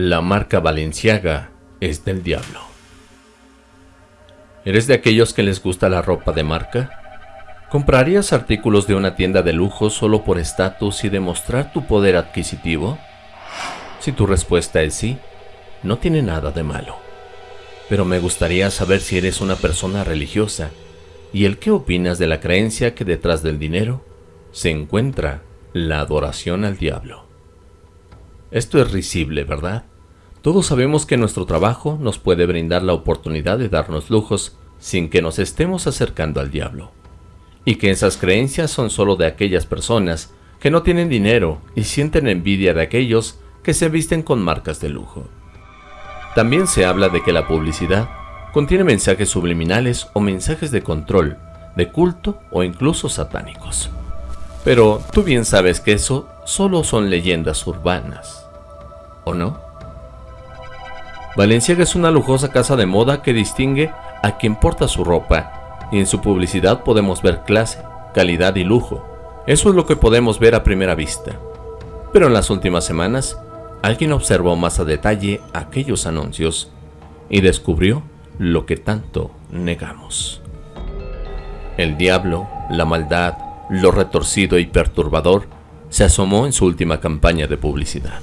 La marca Valenciaga es del diablo. ¿Eres de aquellos que les gusta la ropa de marca? ¿Comprarías artículos de una tienda de lujo solo por estatus y demostrar tu poder adquisitivo? Si tu respuesta es sí, no tiene nada de malo. Pero me gustaría saber si eres una persona religiosa y el qué opinas de la creencia que detrás del dinero se encuentra la adoración al diablo. Esto es risible, ¿verdad? Todos sabemos que nuestro trabajo nos puede brindar la oportunidad de darnos lujos sin que nos estemos acercando al diablo. Y que esas creencias son solo de aquellas personas que no tienen dinero y sienten envidia de aquellos que se visten con marcas de lujo. También se habla de que la publicidad contiene mensajes subliminales o mensajes de control, de culto o incluso satánicos. Pero tú bien sabes que eso solo son leyendas urbanas, ¿o no? Valenciaga es una lujosa casa de moda que distingue a quien porta su ropa, y en su publicidad podemos ver clase, calidad y lujo. Eso es lo que podemos ver a primera vista. Pero en las últimas semanas, alguien observó más a detalle aquellos anuncios y descubrió lo que tanto negamos. El diablo, la maldad, lo retorcido y perturbador se asomó en su última campaña de publicidad,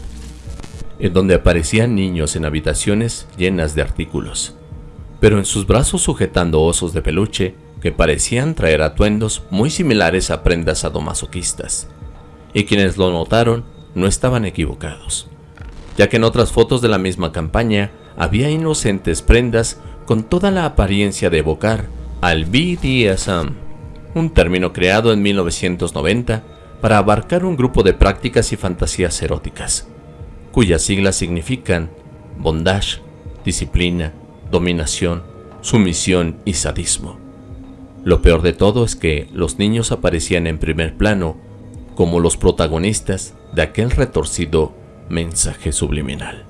en donde aparecían niños en habitaciones llenas de artículos, pero en sus brazos sujetando osos de peluche que parecían traer atuendos muy similares a prendas sadomasoquistas, y quienes lo notaron no estaban equivocados, ya que en otras fotos de la misma campaña había inocentes prendas con toda la apariencia de evocar al BDSM, un término creado en 1990 para abarcar un grupo de prácticas y fantasías eróticas, cuyas siglas significan bondage, disciplina, dominación, sumisión y sadismo. Lo peor de todo es que los niños aparecían en primer plano como los protagonistas de aquel retorcido mensaje subliminal.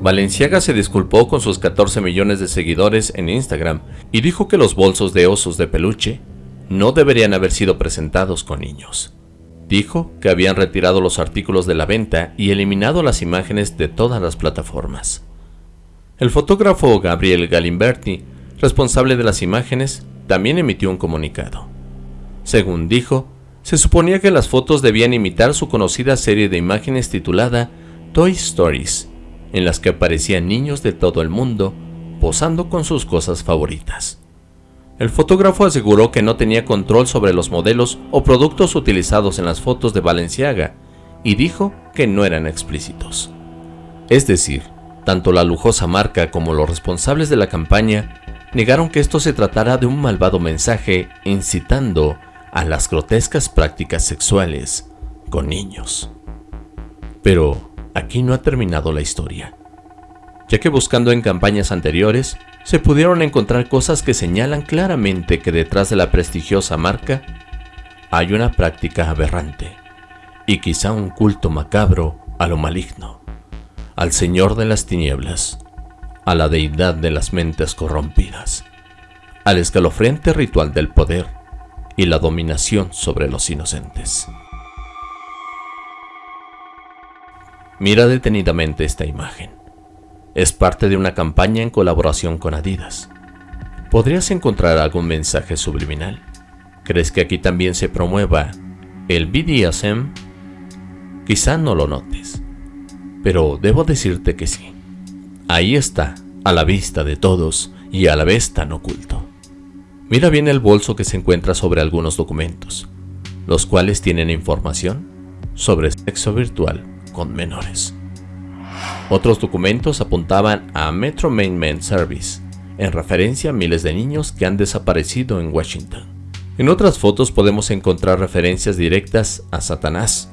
Valenciaga se disculpó con sus 14 millones de seguidores en Instagram y dijo que los bolsos de osos de peluche no deberían haber sido presentados con niños. Dijo que habían retirado los artículos de la venta y eliminado las imágenes de todas las plataformas. El fotógrafo Gabriel Galimberti, responsable de las imágenes, también emitió un comunicado. Según dijo, se suponía que las fotos debían imitar su conocida serie de imágenes titulada Toy Stories, en las que aparecían niños de todo el mundo posando con sus cosas favoritas. El fotógrafo aseguró que no tenía control sobre los modelos o productos utilizados en las fotos de Valenciaga y dijo que no eran explícitos. Es decir, tanto la lujosa marca como los responsables de la campaña negaron que esto se tratara de un malvado mensaje incitando a las grotescas prácticas sexuales con niños. Pero, aquí no ha terminado la historia, ya que buscando en campañas anteriores, se pudieron encontrar cosas que señalan claramente que detrás de la prestigiosa marca hay una práctica aberrante y quizá un culto macabro a lo maligno, al Señor de las tinieblas, a la deidad de las mentes corrompidas, al escalofriante ritual del poder y la dominación sobre los inocentes. Mira detenidamente esta imagen. Es parte de una campaña en colaboración con Adidas. ¿Podrías encontrar algún mensaje subliminal? ¿Crees que aquí también se promueva el BDSM? Quizá no lo notes, pero debo decirte que sí. Ahí está, a la vista de todos y a la vez tan oculto. Mira bien el bolso que se encuentra sobre algunos documentos, los cuales tienen información sobre sexo virtual con menores. Otros documentos apuntaban a Metro Main Men Service, en referencia a miles de niños que han desaparecido en Washington. En otras fotos podemos encontrar referencias directas a Satanás,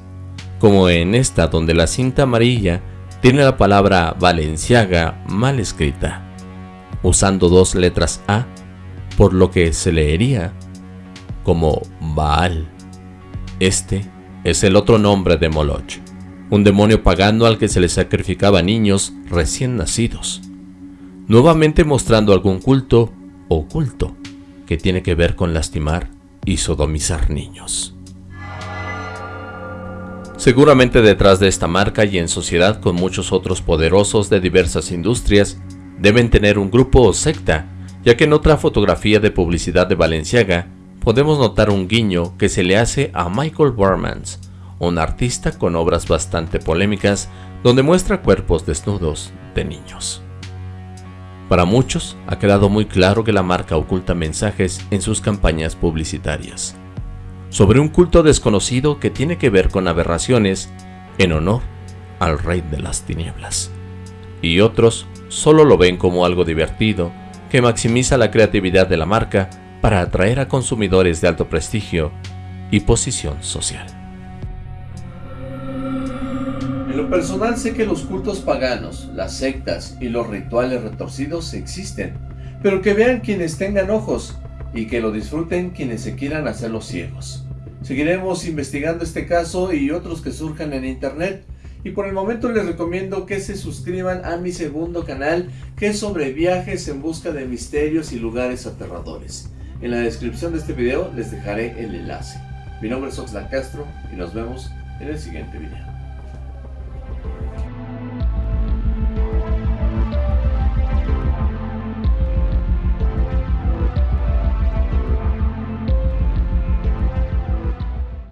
como en esta donde la cinta amarilla tiene la palabra Valenciaga mal escrita, usando dos letras A, por lo que se leería como Baal. Este es el otro nombre de Moloch un demonio pagano al que se le sacrificaba niños recién nacidos, nuevamente mostrando algún culto oculto que tiene que ver con lastimar y sodomizar niños. Seguramente detrás de esta marca y en sociedad con muchos otros poderosos de diversas industrias, deben tener un grupo o secta, ya que en otra fotografía de publicidad de Valenciaga podemos notar un guiño que se le hace a Michael Bormans, un artista con obras bastante polémicas donde muestra cuerpos desnudos de niños. Para muchos ha quedado muy claro que la marca oculta mensajes en sus campañas publicitarias sobre un culto desconocido que tiene que ver con aberraciones en honor al rey de las tinieblas. Y otros solo lo ven como algo divertido que maximiza la creatividad de la marca para atraer a consumidores de alto prestigio y posición social. Personal sé que los cultos paganos, las sectas y los rituales retorcidos existen, pero que vean quienes tengan ojos y que lo disfruten quienes se quieran hacer los ciegos. Seguiremos investigando este caso y otros que surjan en internet. Y por el momento les recomiendo que se suscriban a mi segundo canal que es sobre viajes en busca de misterios y lugares aterradores. En la descripción de este video les dejaré el enlace. Mi nombre es Oxlack Castro y nos vemos en el siguiente video.